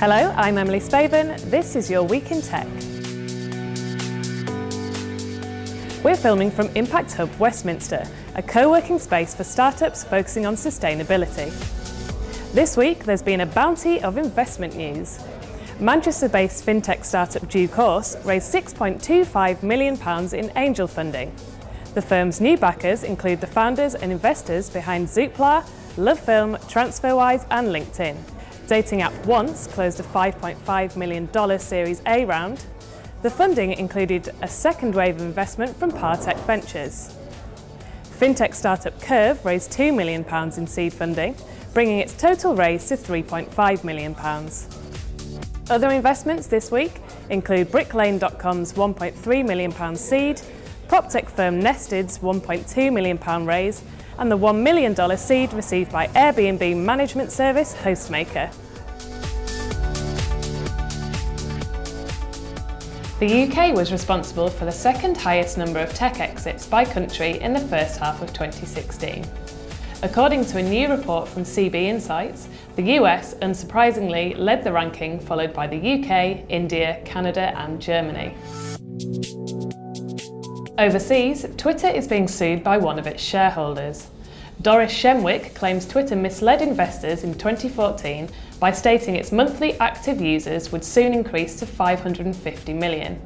Hello, I'm Emily Spaven. This is your Week in Tech. We're filming from Impact Hub Westminster, a co-working space for startups focusing on sustainability. This week, there's been a bounty of investment news. Manchester-based fintech startup DueCourse raised £6.25 million in angel funding. The firm's new backers include the founders and investors behind Zoopla, LoveFilm, TransferWise and LinkedIn. Dating app Once closed a $5.5 million Series A round. The funding included a second wave of investment from Partech Ventures. Fintech startup Curve raised £2 million in seed funding, bringing its total raise to £3.5 million. Other investments this week include Bricklane.com's £1.3 million seed, PropTech firm Nested's £1.2 million raise and the $1 million seed received by Airbnb management service Hostmaker. The UK was responsible for the second highest number of tech exits by country in the first half of 2016. According to a new report from CB Insights, the US unsurprisingly led the ranking followed by the UK, India, Canada and Germany. Overseas, Twitter is being sued by one of its shareholders. Doris Shenwick claims Twitter misled investors in 2014 by stating its monthly active users would soon increase to 550 million.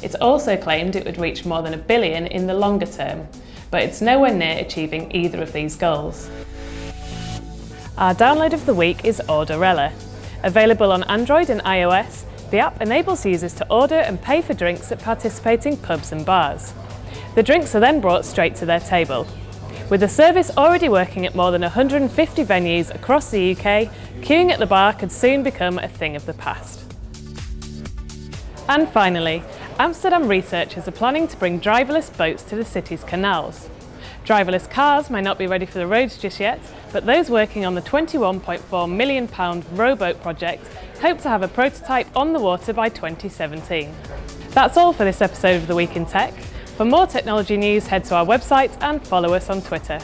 It's also claimed it would reach more than a billion in the longer term, but it's nowhere near achieving either of these goals. Our download of the week is Orderella. Available on Android and iOS, the app enables users to order and pay for drinks at participating pubs and bars. The drinks are then brought straight to their table. With the service already working at more than 150 venues across the UK, queuing at the bar could soon become a thing of the past. And finally, Amsterdam researchers are planning to bring driverless boats to the city's canals. Driverless cars may not be ready for the roads just yet, but those working on the £21.4 million Roboat project hope to have a prototype on the water by 2017. That's all for this episode of The Week in Tech. For more technology news, head to our website and follow us on Twitter.